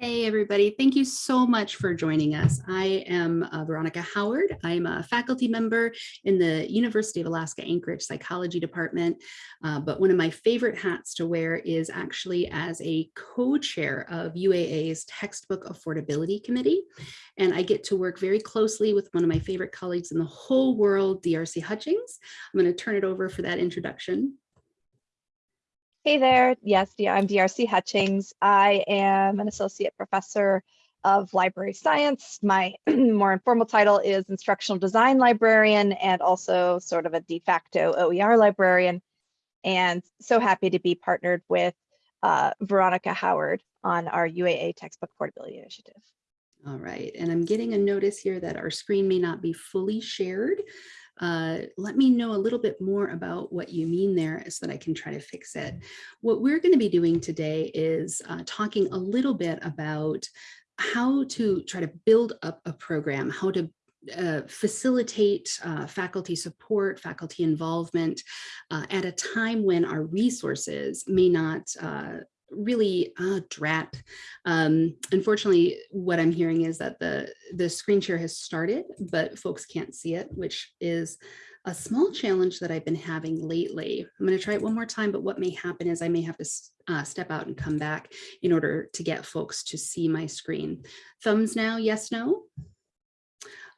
Hey, everybody. Thank you so much for joining us. I am uh, Veronica Howard. I'm a faculty member in the University of Alaska Anchorage Psychology Department. Uh, but one of my favorite hats to wear is actually as a co-chair of UAA's Textbook Affordability Committee. And I get to work very closely with one of my favorite colleagues in the whole world, DRC Hutchings. I'm going to turn it over for that introduction. Hey there. Yes, I'm DRC Hutchings. I am an associate professor of library science. My more informal title is instructional design librarian and also sort of a de facto OER librarian. And so happy to be partnered with uh, Veronica Howard on our UAA textbook affordability initiative. All right, and I'm getting a notice here that our screen may not be fully shared. Uh, let me know a little bit more about what you mean there so that I can try to fix it. What we're going to be doing today is uh, talking a little bit about how to try to build up a program, how to uh, facilitate uh, faculty support, faculty involvement uh, at a time when our resources may not uh, really uh, drat. Um, unfortunately, what I'm hearing is that the, the screen share has started, but folks can't see it, which is a small challenge that I've been having lately. I'm going to try it one more time, but what may happen is I may have to uh, step out and come back in order to get folks to see my screen. Thumbs now, yes, no?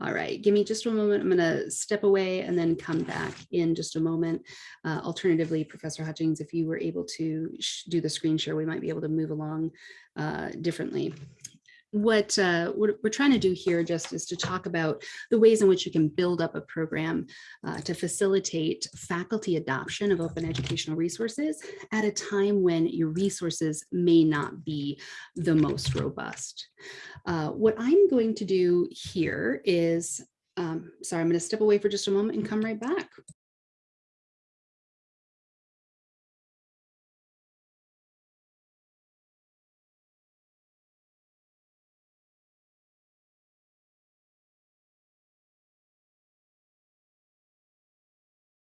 All right, give me just a moment. I'm going to step away and then come back in just a moment. Uh, alternatively, Professor Hutchings, if you were able to do the screen share, we might be able to move along uh, differently what, uh, what we're trying to do here just is to talk about the ways in which you can build up a program uh, to facilitate faculty adoption of open educational resources at a time when your resources may not be the most robust. Uh, what I'm going to do here is, um, sorry, I'm going to step away for just a moment and come right back.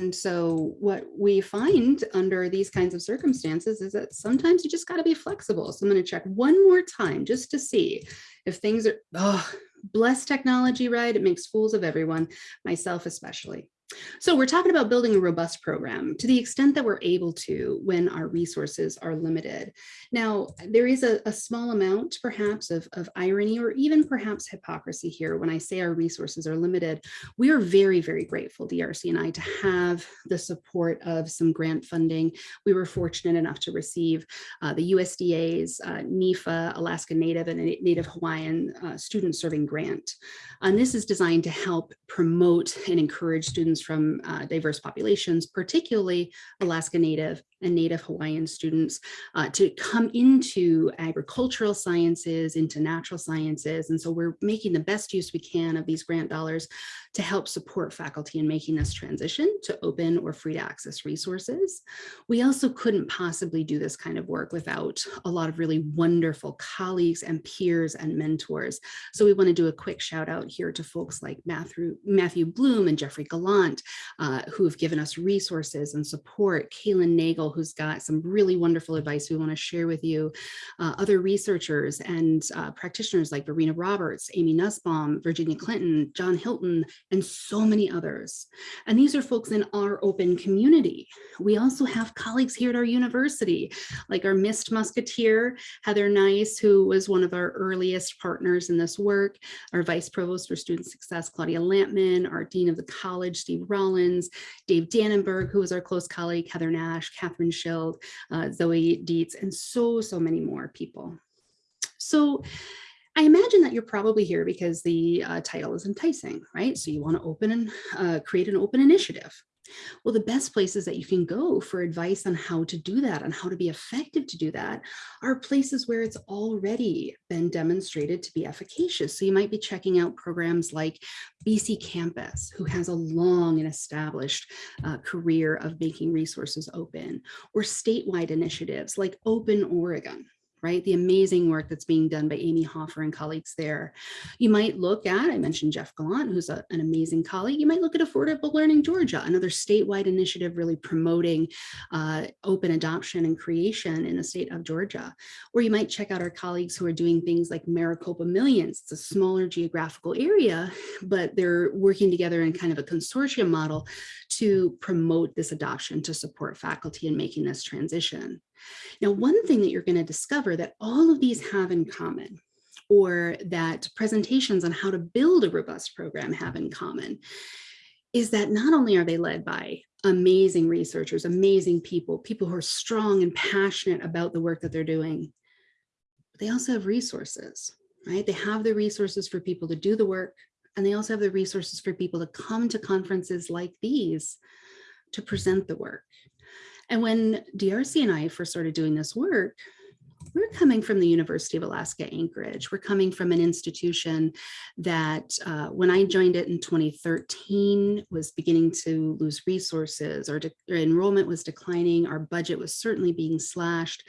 And so what we find under these kinds of circumstances is that sometimes you just got to be flexible. So I'm going to check one more time just to see if things are, oh, bless technology, right? It makes fools of everyone, myself especially. So we're talking about building a robust program to the extent that we're able to when our resources are limited. Now, there is a, a small amount perhaps of, of, irony or even perhaps hypocrisy here when I say our resources are limited. We are very, very grateful, DRC and I, to have the support of some grant funding. We were fortunate enough to receive uh, the USDA's uh, NIFA, Alaska Native and Native Hawaiian uh, student serving grant. And this is designed to help promote and encourage students from uh, diverse populations, particularly Alaska Native and Native Hawaiian students uh, to come into agricultural sciences, into natural sciences. And so we're making the best use we can of these grant dollars to help support faculty in making this transition to open or free to access resources. We also couldn't possibly do this kind of work without a lot of really wonderful colleagues and peers and mentors. So we want to do a quick shout out here to folks like Matthew, Matthew Bloom and Jeffrey Gallant, uh, who have given us resources and support, Kaylin Nagel, who's got some really wonderful advice we want to share with you, uh, other researchers and uh, practitioners like Verena Roberts, Amy Nussbaum, Virginia Clinton, John Hilton, and so many others. And these are folks in our open community. We also have colleagues here at our university, like our Mist Musketeer, Heather Nice, who was one of our earliest partners in this work, our Vice Provost for Student Success, Claudia Lampman, our Dean of the College, Steve Rollins, Dave Dannenberg, who was our close colleague, Heather Nash, Catherine Schild, uh, Zoe Dietz, and so, so many more people. So I imagine that you're probably here because the uh, title is enticing, right? So you want to open and uh, create an open initiative. Well, the best places that you can go for advice on how to do that and how to be effective to do that are places where it's already been demonstrated to be efficacious. So you might be checking out programs like BC Campus, who has a long and established uh, career of making resources open, or statewide initiatives like Open Oregon, right? The amazing work that's being done by Amy Hofer and colleagues there. You might look at, I mentioned Jeff Gallant, who's a, an amazing colleague. You might look at Affordable Learning Georgia, another statewide initiative really promoting uh, open adoption and creation in the state of Georgia. Or you might check out our colleagues who are doing things like Maricopa Millions. It's a smaller geographical area, but they're working together in kind of a consortium model to promote this adoption to support faculty in making this transition. Now, one thing that you're going to discover that all of these have in common or that presentations on how to build a robust program have in common is that not only are they led by amazing researchers, amazing people, people who are strong and passionate about the work that they're doing, but they also have resources, right? They have the resources for people to do the work, and they also have the resources for people to come to conferences like these to present the work. And when DRC and I first started doing this work, we're coming from the University of Alaska Anchorage. We're coming from an institution that uh, when I joined it in 2013 was beginning to lose resources, our, enrollment was declining, our budget was certainly being slashed.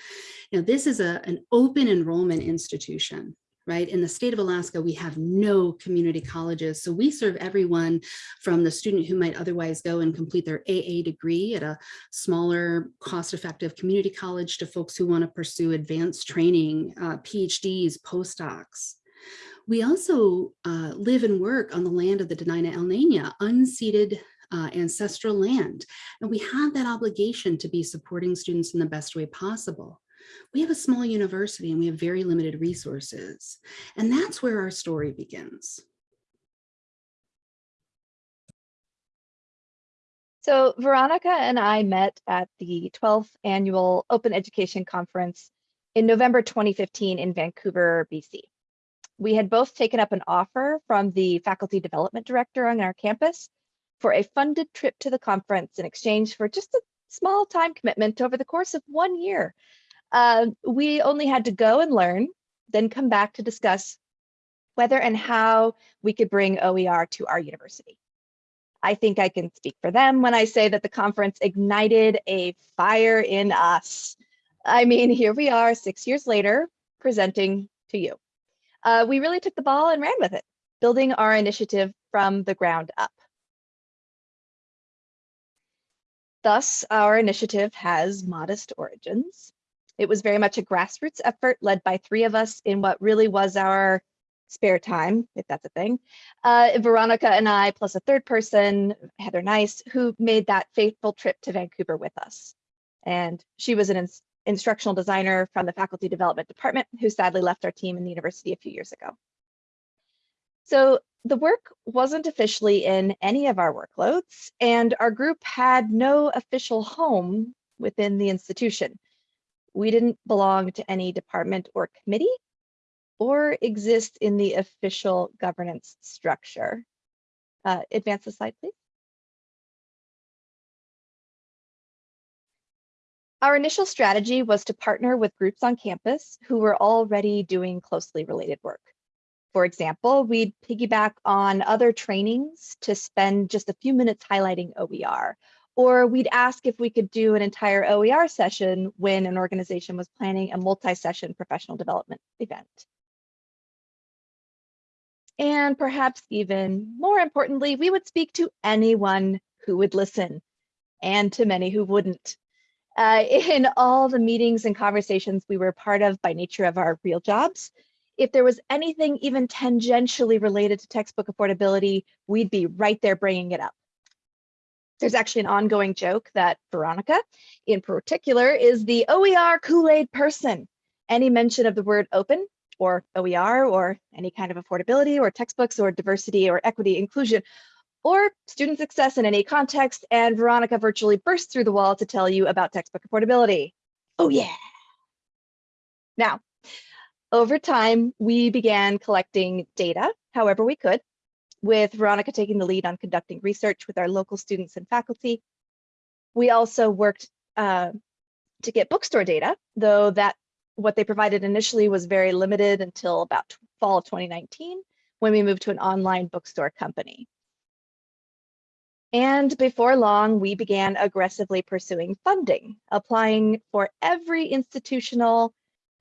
Now this is a, an open enrollment institution right? In the state of Alaska, we have no community colleges. So we serve everyone from the student who might otherwise go and complete their AA degree at a smaller cost-effective community college to folks who want to pursue advanced training, uh, PhDs, postdocs. We also uh, live and work on the land of the Dena'ina Elnena, unceded uh, ancestral land. And we have that obligation to be supporting students in the best way possible we have a small university and we have very limited resources. And that's where our story begins. So Veronica and I met at the 12th annual Open Education Conference in November 2015 in Vancouver, BC. We had both taken up an offer from the faculty development director on our campus for a funded trip to the conference in exchange for just a small time commitment over the course of one year uh, we only had to go and learn, then come back to discuss whether and how we could bring OER to our university. I think I can speak for them when I say that the conference ignited a fire in us. I mean, here we are six years later presenting to you. Uh, we really took the ball and ran with it, building our initiative from the ground up. Thus, our initiative has modest origins. It was very much a grassroots effort led by three of us in what really was our spare time, if that's a thing. Uh, Veronica and I, plus a third person, Heather Nice, who made that fateful trip to Vancouver with us. And she was an ins instructional designer from the faculty development department who sadly left our team in the university a few years ago. So the work wasn't officially in any of our workloads and our group had no official home within the institution we didn't belong to any department or committee or exist in the official governance structure. Uh, advance the slide, please. Our initial strategy was to partner with groups on campus who were already doing closely related work. For example, we'd piggyback on other trainings to spend just a few minutes highlighting OER or we'd ask if we could do an entire OER session when an organization was planning a multi-session professional development event. And perhaps even more importantly, we would speak to anyone who would listen and to many who wouldn't. Uh, in all the meetings and conversations we were part of by nature of our real jobs, if there was anything even tangentially related to textbook affordability, we'd be right there bringing it up. There's actually an ongoing joke that Veronica, in particular, is the OER Kool-Aid person. Any mention of the word open or OER or any kind of affordability or textbooks or diversity or equity inclusion or student success in any context, and Veronica virtually bursts through the wall to tell you about textbook affordability. Oh yeah. Now, over time, we began collecting data however we could with Veronica taking the lead on conducting research with our local students and faculty. We also worked uh, to get bookstore data, though that what they provided initially was very limited until about fall of 2019, when we moved to an online bookstore company. And before long, we began aggressively pursuing funding, applying for every institutional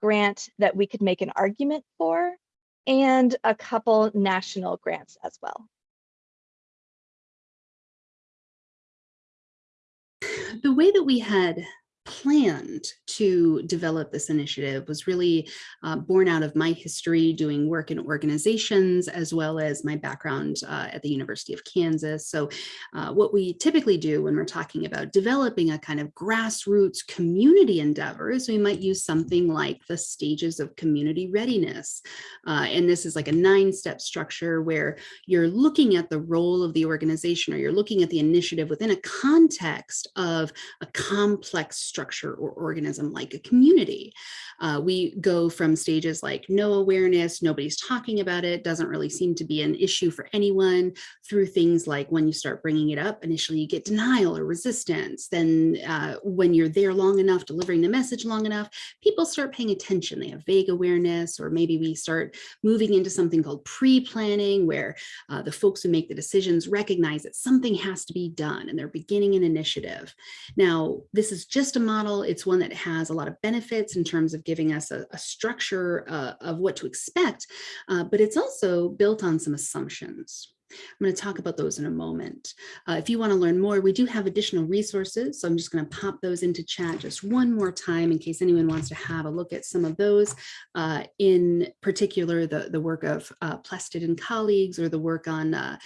grant that we could make an argument for and a couple national grants as well. The way that we had planned to develop this initiative was really uh, born out of my history doing work in organizations as well as my background uh, at the University of Kansas. So uh, what we typically do when we're talking about developing a kind of grassroots community endeavor is we might use something like the stages of community readiness. Uh, and this is like a nine step structure where you're looking at the role of the organization or you're looking at the initiative within a context of a complex structure or organism like a community. Uh, we go from stages like no awareness, nobody's talking about it, doesn't really seem to be an issue for anyone, through things like when you start bringing it up, initially you get denial or resistance. Then uh, when you're there long enough, delivering the message long enough, people start paying attention. They have vague awareness, or maybe we start moving into something called pre-planning, where uh, the folks who make the decisions recognize that something has to be done and they're beginning an initiative. Now, this is just a model. It's one that has a lot of benefits in terms of giving us a, a structure uh, of what to expect, uh, but it's also built on some assumptions. I'm going to talk about those in a moment. Uh, if you want to learn more, we do have additional resources. So I'm just going to pop those into chat just one more time in case anyone wants to have a look at some of those. Uh, in particular, the, the work of uh, Plested and colleagues or the work on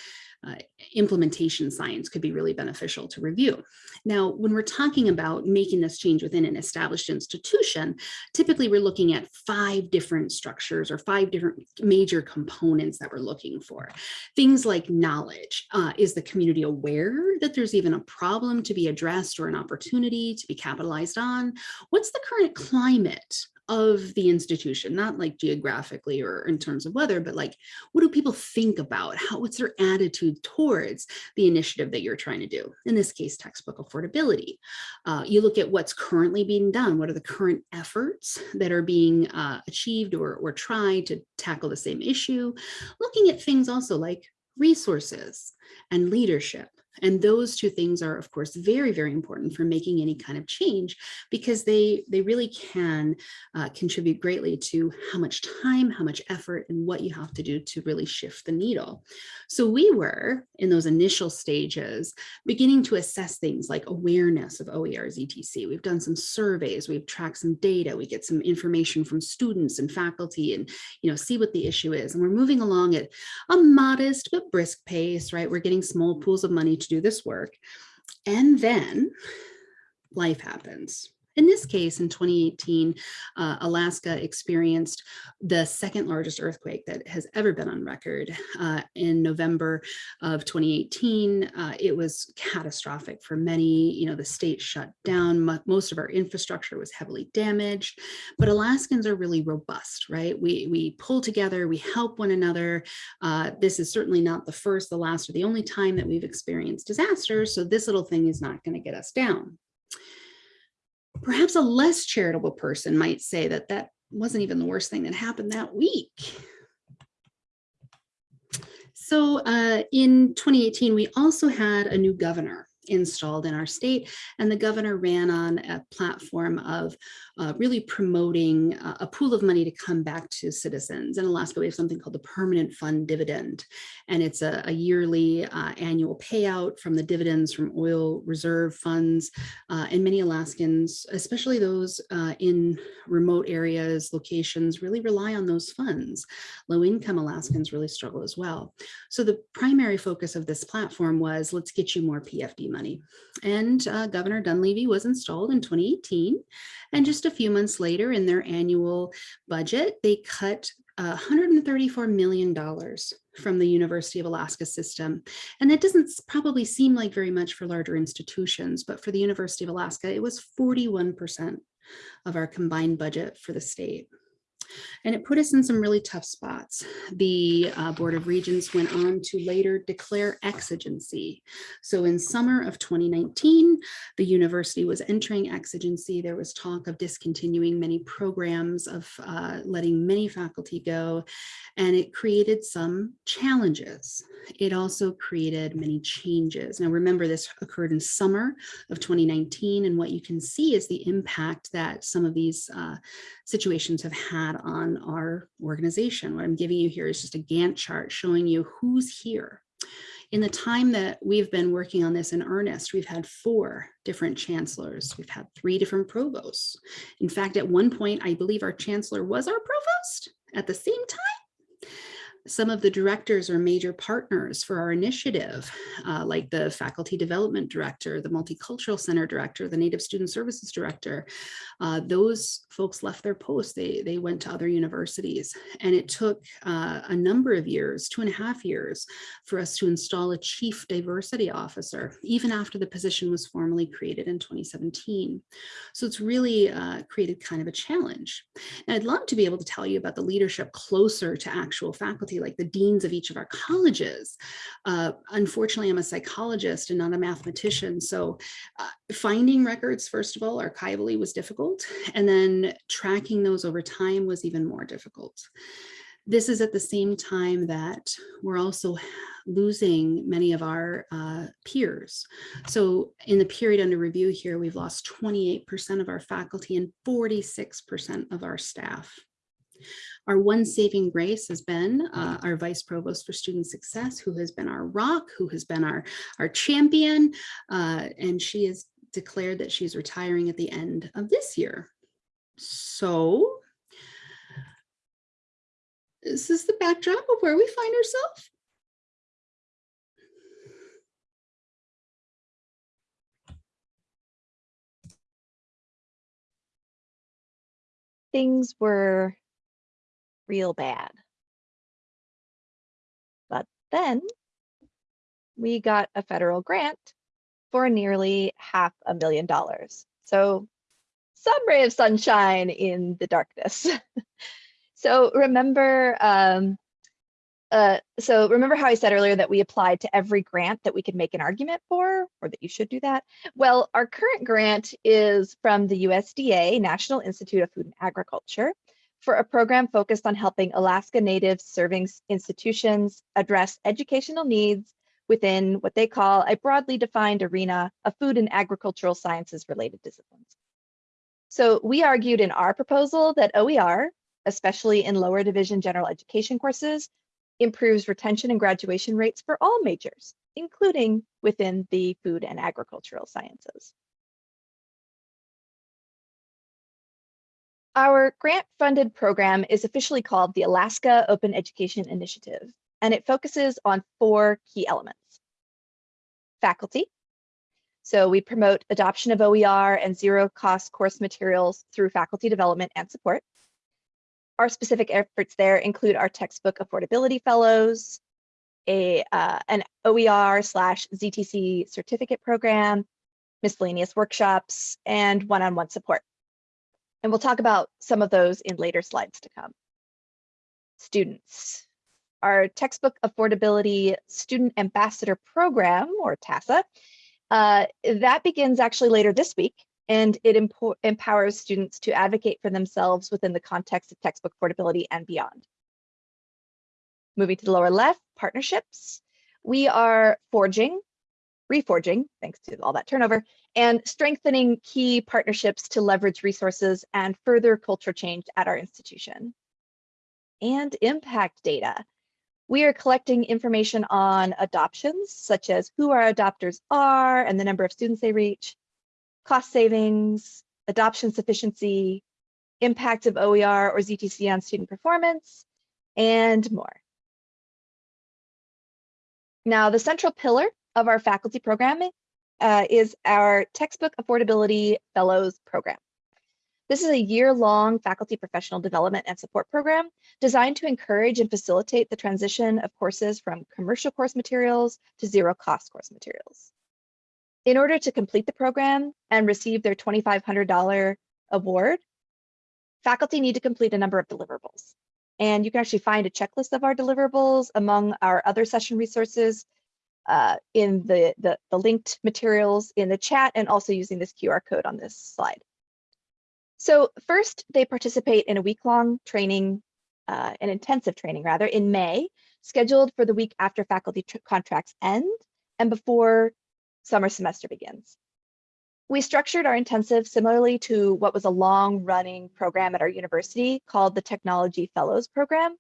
uh, implementation science could be really beneficial to review. Now, when we're talking about making this change within an established institution, typically we're looking at five different structures or five different major components that we're looking for. Things like knowledge. Uh, is the community aware that there's even a problem to be addressed or an opportunity to be capitalized on? What's the current climate of the institution, not like geographically or in terms of weather, but like, what do people think about? How, what's their attitude towards the initiative that you're trying to do? In this case, textbook affordability. Uh, you look at what's currently being done. What are the current efforts that are being uh, achieved or, or tried to tackle the same issue? Looking at things also like resources and leadership and those two things are, of course, very, very important for making any kind of change because they, they really can uh, contribute greatly to how much time, how much effort, and what you have to do to really shift the needle. So we were, in those initial stages, beginning to assess things like awareness of OERs ETC. We've done some surveys, we've tracked some data, we get some information from students and faculty and, you know, see what the issue is. And we're moving along at a modest but brisk pace, right? We're getting small pools of money to do this work. And then life happens. In this case, in 2018, uh, Alaska experienced the second largest earthquake that has ever been on record. Uh, in November of 2018, uh, it was catastrophic for many. You know, the state shut down. Most of our infrastructure was heavily damaged. But Alaskans are really robust, right? We, we pull together, we help one another. Uh, this is certainly not the first, the last, or the only time that we've experienced disasters. So this little thing is not going to get us down. Perhaps a less charitable person might say that that wasn't even the worst thing that happened that week. So uh, in 2018, we also had a new governor installed in our state. And the governor ran on a platform of uh, really promoting uh, a pool of money to come back to citizens. In Alaska, we have something called the Permanent Fund Dividend. And it's a, a yearly uh, annual payout from the dividends from oil reserve funds. Uh, and many Alaskans, especially those uh, in remote areas, locations, really rely on those funds. Low income Alaskans really struggle as well. So the primary focus of this platform was let's get you more PFD money. And uh, Governor Dunleavy was installed in 2018. And just a few months later in their annual budget, they cut $134 million from the University of Alaska system. And that doesn't probably seem like very much for larger institutions, but for the University of Alaska, it was 41% of our combined budget for the state. And it put us in some really tough spots. The uh, Board of Regents went on to later declare exigency. So in summer of 2019, the university was entering exigency. There was talk of discontinuing many programs, of uh, letting many faculty go, and it created some challenges. It also created many changes. Now remember this occurred in summer of 2019 and what you can see is the impact that some of these uh, situations have had on our organization. What I'm giving you here is just a Gantt chart showing you who's here. In the time that we've been working on this in earnest, we've had four different chancellors. We've had three different provosts. In fact, at one point, I believe our chancellor was our provost at the same time some of the directors are major partners for our initiative, uh, like the faculty development director, the multicultural center director, the native student services director. Uh, those folks left their posts. They, they went to other universities and it took uh, a number of years, two and a half years for us to install a chief diversity officer, even after the position was formally created in 2017. So it's really uh, created kind of a challenge. And I'd love to be able to tell you about the leadership closer to actual faculty like the deans of each of our colleges. Uh, unfortunately, I'm a psychologist and not a mathematician. So uh, finding records, first of all, archivally was difficult. And then tracking those over time was even more difficult. This is at the same time that we're also losing many of our uh, peers. So in the period under review here, we've lost 28% of our faculty and 46% of our staff. Our one saving grace has been uh, our Vice Provost for Student Success, who has been our rock, who has been our, our champion, uh, and she has declared that she's retiring at the end of this year. So this is the backdrop of where we find ourselves. Things were real bad. But then we got a federal grant for nearly half a million dollars. So some ray of sunshine in the darkness. so remember, um, uh, so remember how I said earlier that we applied to every grant that we could make an argument for, or that you should do that? Well, our current grant is from the USDA, National Institute of Food and Agriculture, for a program focused on helping Alaska Native serving institutions address educational needs within what they call a broadly defined arena of food and agricultural sciences related disciplines. So we argued in our proposal that OER, especially in lower division general education courses, improves retention and graduation rates for all majors, including within the food and agricultural sciences. Our grant-funded program is officially called the Alaska Open Education Initiative, and it focuses on four key elements. Faculty. So we promote adoption of OER and zero-cost course materials through faculty development and support. Our specific efforts there include our textbook affordability fellows, a, uh, an OER slash ZTC certificate program, miscellaneous workshops, and one-on-one -on -one support. And we'll talk about some of those in later slides to come. Students. Our textbook affordability student ambassador program or TASA, uh, that begins actually later this week and it empowers students to advocate for themselves within the context of textbook affordability and beyond. Moving to the lower left, partnerships. We are forging reforging, thanks to all that turnover, and strengthening key partnerships to leverage resources and further culture change at our institution. And impact data. We are collecting information on adoptions, such as who our adopters are and the number of students they reach, cost savings, adoption sufficiency, impact of OER or ZTC on student performance, and more. Now, the central pillar of our faculty program uh, is our Textbook Affordability Fellows Program. This is a year-long faculty professional development and support program designed to encourage and facilitate the transition of courses from commercial course materials to zero-cost course materials. In order to complete the program and receive their $2,500 award, faculty need to complete a number of deliverables. And you can actually find a checklist of our deliverables among our other session resources uh, in the, the, the linked materials in the chat and also using this QR code on this slide. So first, they participate in a week-long training, uh, an intensive training rather, in May, scheduled for the week after faculty contracts end and before summer semester begins. We structured our intensive similarly to what was a long running program at our university called the Technology Fellows Program,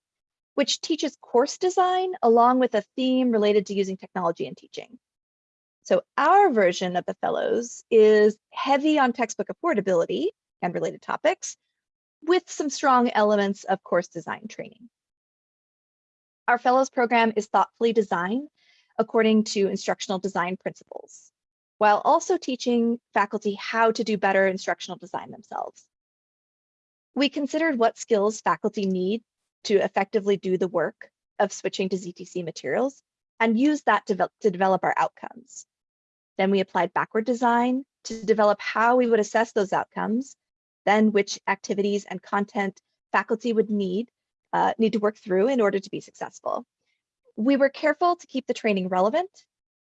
which teaches course design along with a theme related to using technology in teaching. So our version of the fellows is heavy on textbook affordability and related topics with some strong elements of course design training. Our fellows program is thoughtfully designed according to instructional design principles while also teaching faculty how to do better instructional design themselves. We considered what skills faculty need to effectively do the work of switching to ZTC materials and use that to, to develop our outcomes. Then we applied backward design to develop how we would assess those outcomes, then which activities and content faculty would need, uh, need to work through in order to be successful. We were careful to keep the training relevant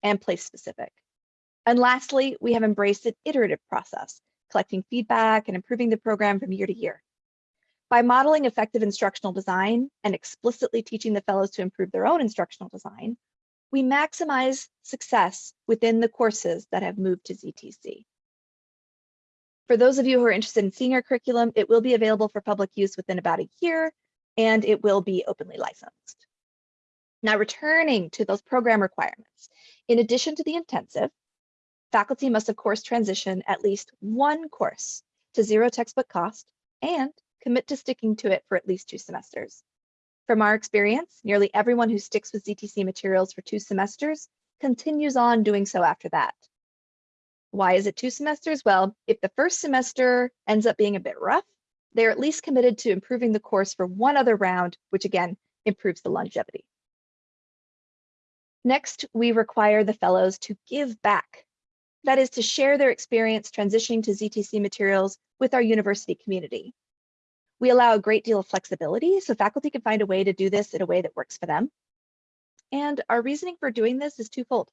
and place specific. And lastly, we have embraced an iterative process, collecting feedback and improving the program from year to year. By modeling effective instructional design and explicitly teaching the fellows to improve their own instructional design, we maximize success within the courses that have moved to ZTC. For those of you who are interested in seeing our curriculum, it will be available for public use within about a year, and it will be openly licensed. Now, returning to those program requirements, in addition to the intensive, faculty must of course transition at least one course to zero textbook cost and commit to sticking to it for at least two semesters. From our experience, nearly everyone who sticks with ZTC materials for two semesters continues on doing so after that. Why is it two semesters? Well, if the first semester ends up being a bit rough, they're at least committed to improving the course for one other round, which again, improves the longevity. Next, we require the fellows to give back. That is to share their experience transitioning to ZTC materials with our university community. We allow a great deal of flexibility, so faculty can find a way to do this in a way that works for them. And our reasoning for doing this is twofold.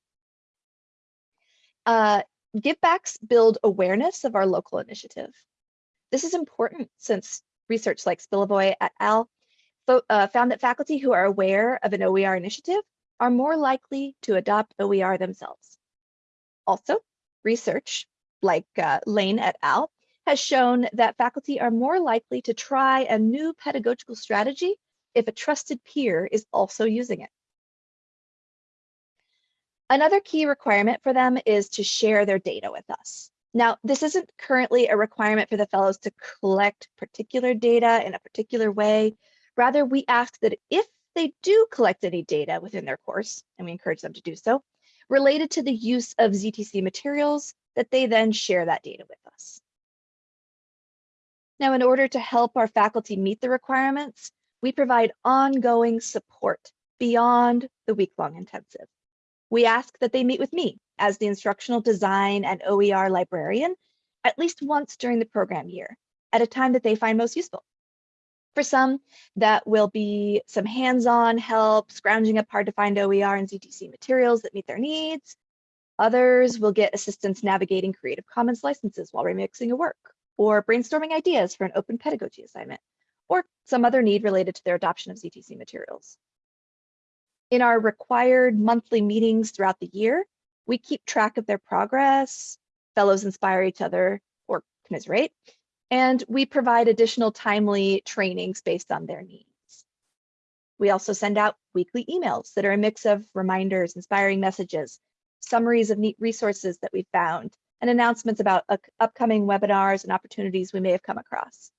Uh, givebacks build awareness of our local initiative. This is important since research like Spilovoy et al. Uh, found that faculty who are aware of an OER initiative are more likely to adopt OER themselves. Also, research like uh, Lane et al has shown that faculty are more likely to try a new pedagogical strategy if a trusted peer is also using it. Another key requirement for them is to share their data with us. Now, this isn't currently a requirement for the fellows to collect particular data in a particular way. Rather, we ask that if they do collect any data within their course, and we encourage them to do so, related to the use of ZTC materials, that they then share that data with us. Now, in order to help our faculty meet the requirements, we provide ongoing support beyond the week-long intensive. We ask that they meet with me as the instructional design and OER librarian at least once during the program year at a time that they find most useful. For some, that will be some hands-on help, scrounging up hard to find OER and ZTC materials that meet their needs. Others will get assistance navigating Creative Commons licenses while remixing a work or brainstorming ideas for an open pedagogy assignment, or some other need related to their adoption of ZTC materials. In our required monthly meetings throughout the year, we keep track of their progress, fellows inspire each other or commiserate, and we provide additional timely trainings based on their needs. We also send out weekly emails that are a mix of reminders, inspiring messages, summaries of neat resources that we found, and announcements about upcoming webinars and opportunities we may have come across.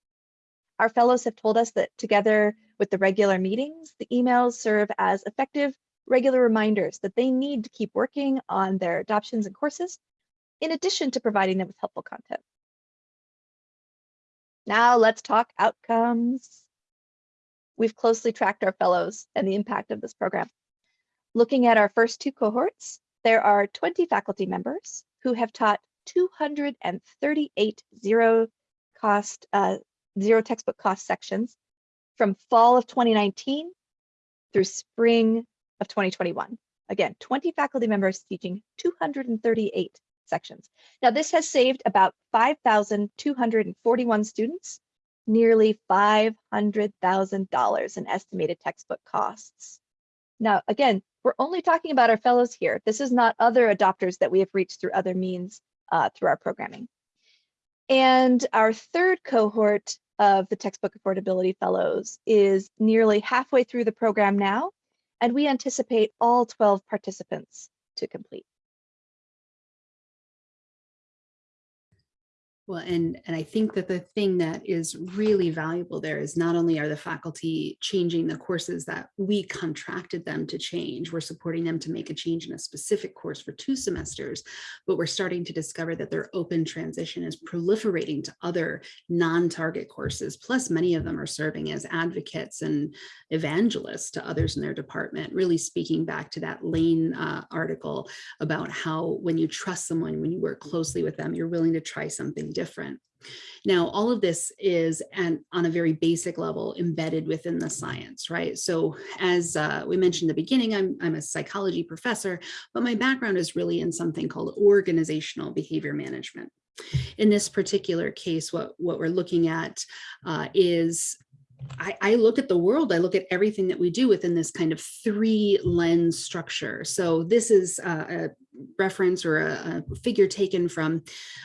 Our fellows have told us that together with the regular meetings, the emails serve as effective regular reminders that they need to keep working on their adoptions and courses, in addition to providing them with helpful content. Now let's talk outcomes. We've closely tracked our fellows and the impact of this program. Looking at our first two cohorts, there are 20 faculty members who have taught 238 zero cost uh, zero textbook cost sections from fall of 2019 through spring of 2021. Again, 20 faculty members teaching 238 sections. Now this has saved about 5,241 students, nearly $500,000 in estimated textbook costs. Now, again, we're only talking about our fellows here. This is not other adopters that we have reached through other means uh, through our programming. And our third cohort of the textbook affordability fellows is nearly halfway through the program now, and we anticipate all 12 participants to complete. Well, and, and I think that the thing that is really valuable there is not only are the faculty changing the courses that we contracted them to change, we're supporting them to make a change in a specific course for two semesters, but we're starting to discover that their open transition is proliferating to other non-target courses. Plus, many of them are serving as advocates and evangelists to others in their department, really speaking back to that Lane uh, article about how when you trust someone, when you work closely with them, you're willing to try something different. Now, all of this is and on a very basic level embedded within the science, right? So as uh, we mentioned in the beginning, I'm, I'm a psychology professor, but my background is really in something called organizational behavior management. In this particular case, what, what we're looking at uh, is I, I, look at the world, I look at everything that we do within this kind of three lens structure. So this is uh, a reference or a, a, figure taken from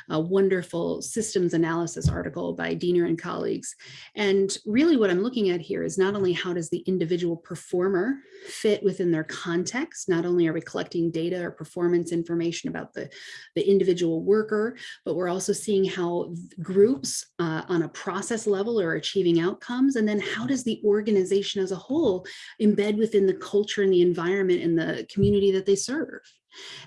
a wonderful systems analysis article by Diener and colleagues. And really what I'm looking at here is not only how does the individual performer fit within their context, not only are we collecting data or performance information about the, the individual worker, but we're also seeing how groups uh, on a process level are achieving outcomes. And then how does the organization as a whole embed within the culture and the environment and the community that they serve.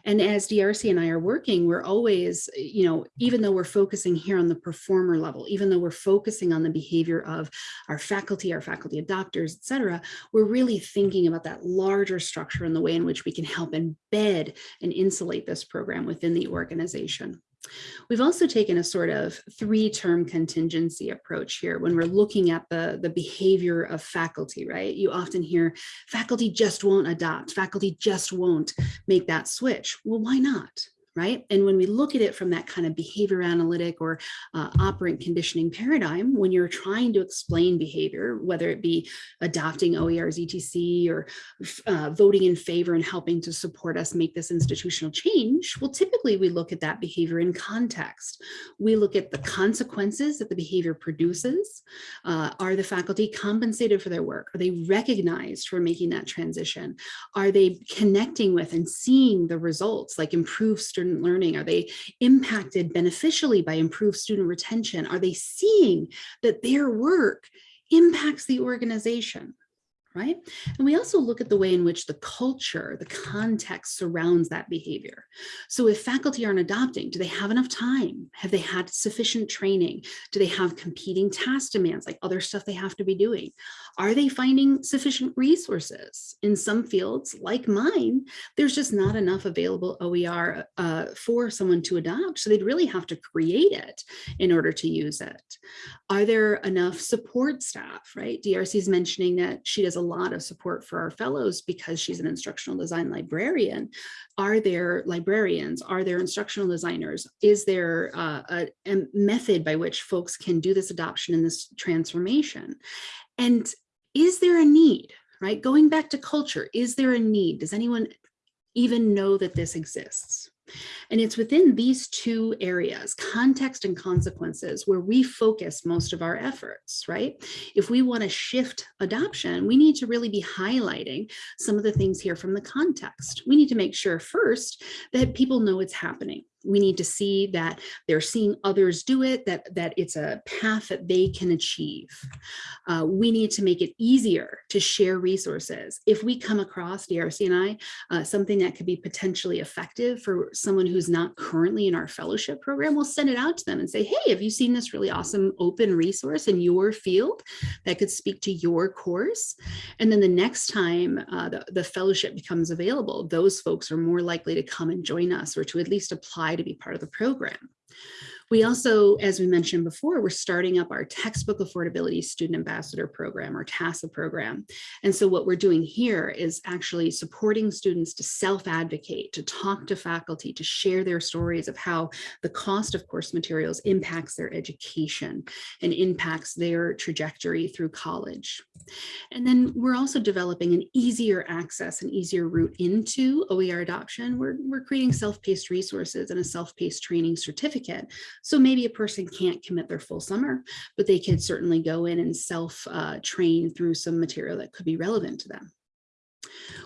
And as DRC and I are working, we're always, you know, even though we're focusing here on the performer level, even though we're focusing on the behavior of our faculty, our faculty adopters, et cetera, we're really thinking about that larger structure and the way in which we can help embed and insulate this program within the organization. We've also taken a sort of three-term contingency approach here when we're looking at the, the behavior of faculty, right? You often hear faculty just won't adopt, faculty just won't make that switch. Well, why not? Right? And when we look at it from that kind of behavior analytic or uh, operant conditioning paradigm, when you're trying to explain behavior, whether it be adopting OER's ETC or uh, voting in favor and helping to support us make this institutional change, well, typically we look at that behavior in context. We look at the consequences that the behavior produces. Uh, are the faculty compensated for their work? Are they recognized for making that transition? Are they connecting with and seeing the results like improved student learning? Are they impacted beneficially by improved student retention? Are they seeing that their work impacts the organization? Right? And we also look at the way in which the culture, the context surrounds that behavior. So if faculty aren't adopting, do they have enough time? Have they had sufficient training? Do they have competing task demands, like other stuff they have to be doing? Are they finding sufficient resources? In some fields, like mine, there's just not enough available OER uh, for someone to adopt. So they'd really have to create it in order to use it. Are there enough support staff, right? DRC is mentioning that she does a lot of support for our fellows because she's an instructional design librarian. Are there librarians? Are there instructional designers? Is there uh, a, a method by which folks can do this adoption and this transformation? And is there a need, right? Going back to culture, is there a need? Does anyone even know that this exists? And it's within these two areas, context and consequences, where we focus most of our efforts, right? If we want to shift adoption, we need to really be highlighting some of the things here from the context. We need to make sure first that people know it's happening we need to see that they're seeing others do it, that, that it's a path that they can achieve. Uh, we need to make it easier to share resources. If we come across, DRC and I, uh, something that could be potentially effective for someone who's not currently in our fellowship program, we'll send it out to them and say, hey, have you seen this really awesome open resource in your field that could speak to your course? And then the next time uh, the, the fellowship becomes available, those folks are more likely to come and join us or to at least apply to be part of the program. We also, as we mentioned before, we're starting up our textbook affordability student ambassador program or TASA program. And so what we're doing here is actually supporting students to self-advocate, to talk to faculty, to share their stories of how the cost of course materials impacts their education and impacts their trajectory through college. And then we're also developing an easier access an easier route into OER adoption. We're, we're creating self-paced resources and a self-paced training certificate. So maybe a person can't commit their full summer, but they could certainly go in and self-train uh, through some material that could be relevant to them.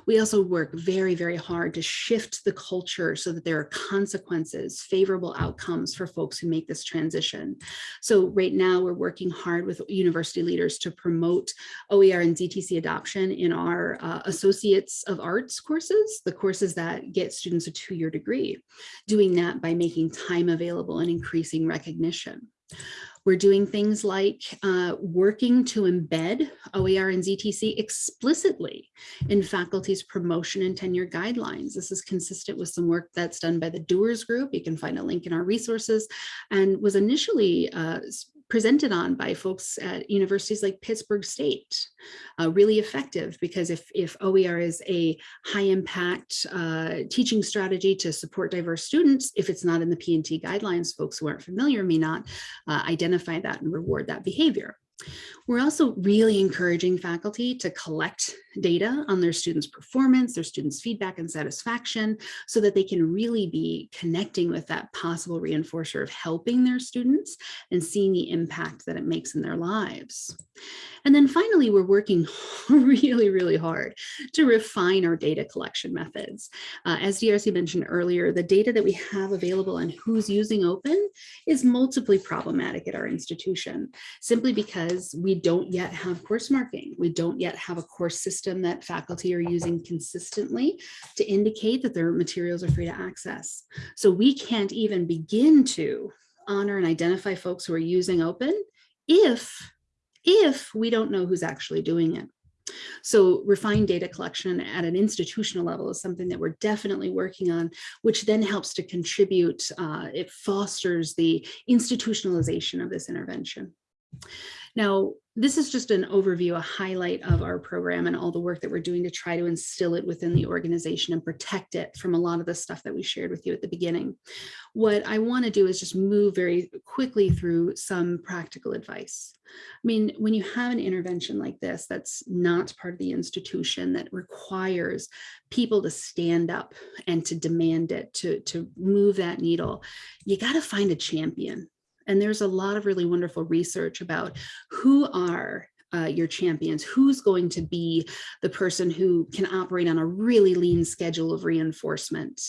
We also work very, very hard to shift the culture so that there are consequences, favorable outcomes for folks who make this transition. So right now we're working hard with university leaders to promote OER and ZTC adoption in our uh, Associates of Arts courses, the courses that get students a two-year degree, doing that by making time available and increasing recognition. We're doing things like uh, working to embed OER and ZTC explicitly in faculty's promotion and tenure guidelines. This is consistent with some work that's done by the Doers Group. You can find a link in our resources and was initially uh, presented on by folks at universities like Pittsburgh State. Uh, really effective because if, if OER is a high impact uh, teaching strategy to support diverse students, if it's not in the P&T guidelines, folks who aren't familiar may not uh, identify that and reward that behavior. We're also really encouraging faculty to collect data on their students' performance, their students' feedback and satisfaction, so that they can really be connecting with that possible reinforcer of helping their students and seeing the impact that it makes in their lives. And then finally, we're working really, really hard to refine our data collection methods. Uh, as DRC mentioned earlier, the data that we have available on who's using open is multiply problematic at our institution, simply because we don't yet have course marking. We don't yet have a course system that faculty are using consistently to indicate that their materials are free to access. So we can't even begin to honor and identify folks who are using open if if we don't know who's actually doing it. So refined data collection at an institutional level is something that we're definitely working on, which then helps to contribute, uh, it fosters the institutionalization of this intervention. Now, this is just an overview, a highlight of our program and all the work that we're doing to try to instill it within the organization and protect it from a lot of the stuff that we shared with you at the beginning. What I want to do is just move very quickly through some practical advice. I mean, when you have an intervention like this, that's not part of the institution that requires people to stand up and to demand it, to, to move that needle, you got to find a champion and there's a lot of really wonderful research about who are uh, your champions, who's going to be the person who can operate on a really lean schedule of reinforcement.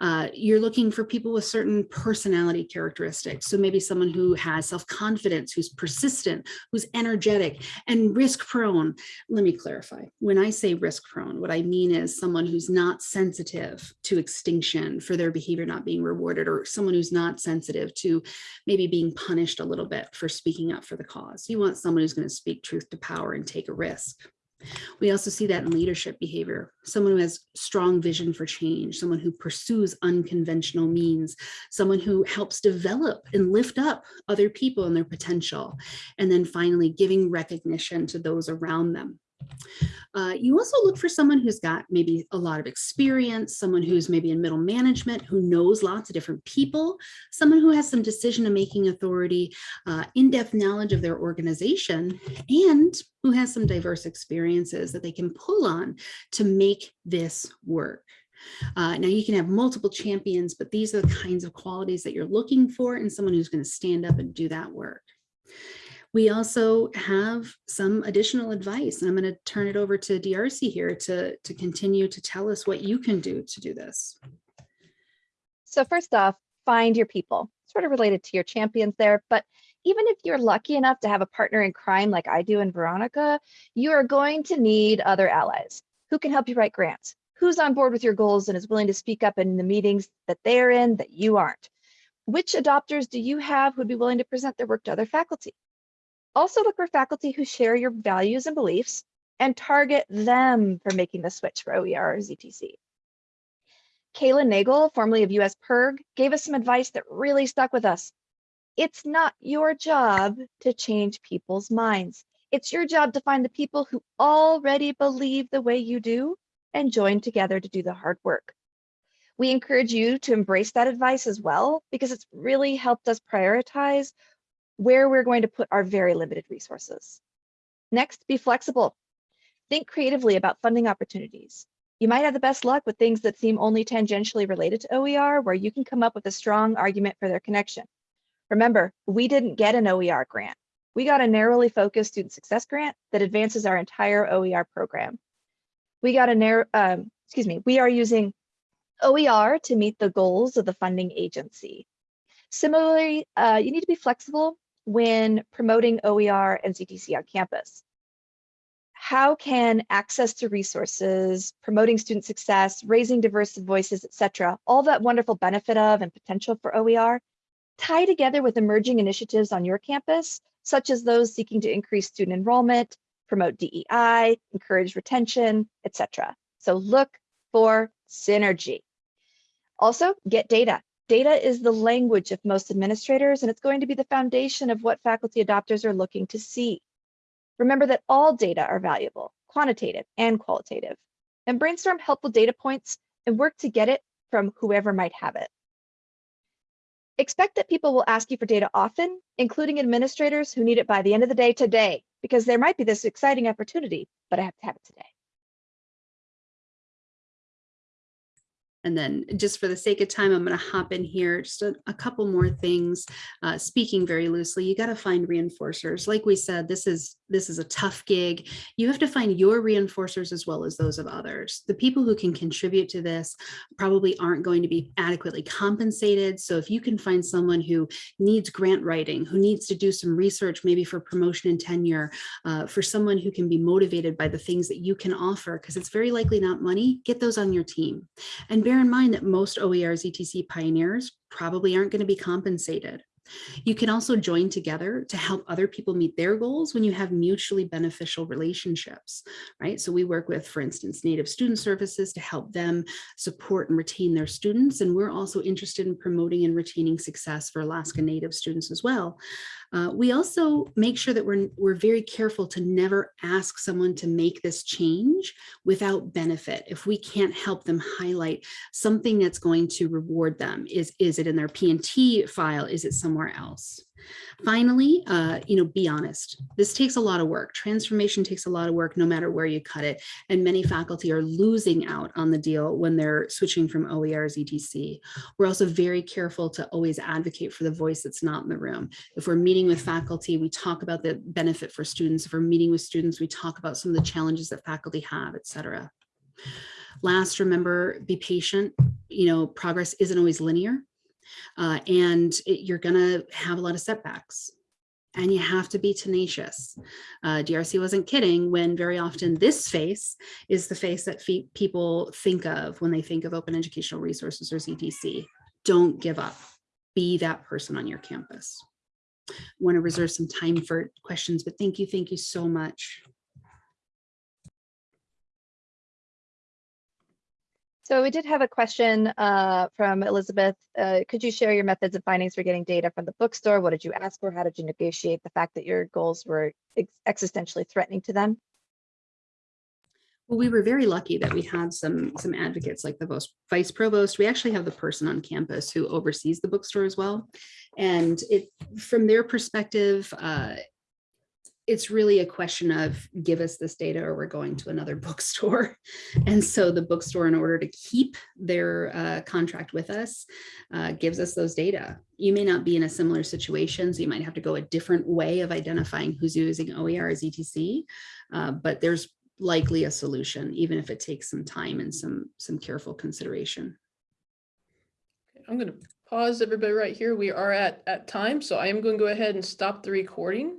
Uh, you're looking for people with certain personality characteristics. So maybe someone who has self-confidence, who's persistent, who's energetic and risk prone. Let me clarify. When I say risk prone, what I mean is someone who's not sensitive to extinction for their behavior not being rewarded or someone who's not sensitive to maybe being punished a little bit for speaking up for the cause. You want someone who's going to speak truth to power and take a risk. We also see that in leadership behavior, someone who has strong vision for change, someone who pursues unconventional means, someone who helps develop and lift up other people and their potential, and then finally giving recognition to those around them. Uh, you also look for someone who's got maybe a lot of experience, someone who's maybe in middle management, who knows lots of different people, someone who has some decision making authority, uh, in-depth knowledge of their organization, and who has some diverse experiences that they can pull on to make this work. Uh, now you can have multiple champions, but these are the kinds of qualities that you're looking for in someone who's going to stand up and do that work. We also have some additional advice, and I'm going to turn it over to DRC here to, to continue to tell us what you can do to do this. So first off, find your people, sort of related to your champions there, but even if you're lucky enough to have a partner in crime like I do in Veronica, you are going to need other allies who can help you write grants, who's on board with your goals and is willing to speak up in the meetings that they're in that you aren't. Which adopters do you have who'd be willing to present their work to other faculty? Also look for faculty who share your values and beliefs and target them for making the switch for OER or ZTC. Kayla Nagle, formerly of US PIRG, gave us some advice that really stuck with us. It's not your job to change people's minds. It's your job to find the people who already believe the way you do and join together to do the hard work. We encourage you to embrace that advice as well, because it's really helped us prioritize where we're going to put our very limited resources. Next, be flexible. Think creatively about funding opportunities. You might have the best luck with things that seem only tangentially related to OER, where you can come up with a strong argument for their connection. Remember, we didn't get an OER grant. We got a narrowly focused student success grant that advances our entire OER program. We got a narrow, um, excuse me, we are using OER to meet the goals of the funding agency. Similarly, uh, you need to be flexible when promoting OER and ZTC on campus. How can access to resources, promoting student success, raising diverse voices, etc., all that wonderful benefit of and potential for OER, tie together with emerging initiatives on your campus, such as those seeking to increase student enrollment, promote DEI, encourage retention, etc. So look for synergy. Also, get data. Data is the language of most administrators, and it's going to be the foundation of what faculty adopters are looking to see. Remember that all data are valuable, quantitative and qualitative, and brainstorm helpful data points and work to get it from whoever might have it. Expect that people will ask you for data often, including administrators who need it by the end of the day today, because there might be this exciting opportunity, but I have to have it today. And then just for the sake of time, I'm going to hop in here, just a, a couple more things. Uh, speaking very loosely, you got to find reinforcers. Like we said, this is this is a tough gig. You have to find your reinforcers as well as those of others. The people who can contribute to this probably aren't going to be adequately compensated. So if you can find someone who needs grant writing, who needs to do some research, maybe for promotion and tenure, uh, for someone who can be motivated by the things that you can offer, because it's very likely not money, get those on your team. And bear in mind that most OERs ZTC pioneers probably aren't going to be compensated. You can also join together to help other people meet their goals when you have mutually beneficial relationships, right? So we work with, for instance, Native Student Services to help them support and retain their students. And we're also interested in promoting and retaining success for Alaska Native students as well. Uh, we also make sure that we're, we're very careful to never ask someone to make this change without benefit. If we can't help them highlight something that's going to reward them, is, is it in their P&T file? Is it somewhere else? Finally, uh, you know, be honest. This takes a lot of work. Transformation takes a lot of work no matter where you cut it. And many faculty are losing out on the deal when they're switching from OERs ZTC. We're also very careful to always advocate for the voice that's not in the room. If we're meeting with faculty, we talk about the benefit for students. If we're meeting with students, we talk about some of the challenges that faculty have, et cetera. Last, remember, be patient. You know, progress isn't always linear. Uh, and it, you're going to have a lot of setbacks and you have to be tenacious. Uh, DRC wasn't kidding when very often this face is the face that people think of when they think of open educational resources or ZTC. Don't give up. Be that person on your campus. I Want to reserve some time for questions, but thank you. Thank you so much. So we did have a question uh, from Elizabeth. Uh, could you share your methods and findings for getting data from the bookstore? What did you ask for? How did you negotiate the fact that your goals were ex existentially threatening to them? Well, we were very lucky that we had some some advocates like the vice provost. We actually have the person on campus who oversees the bookstore as well. And it from their perspective, uh, it's really a question of give us this data or we're going to another bookstore. And so the bookstore, in order to keep their uh, contract with us, uh, gives us those data. You may not be in a similar situation, so you might have to go a different way of identifying who's using OER as ZTC, uh, but there's likely a solution, even if it takes some time and some, some careful consideration. I'm going to pause everybody right here. We are at, at time, so I am going to go ahead and stop the recording.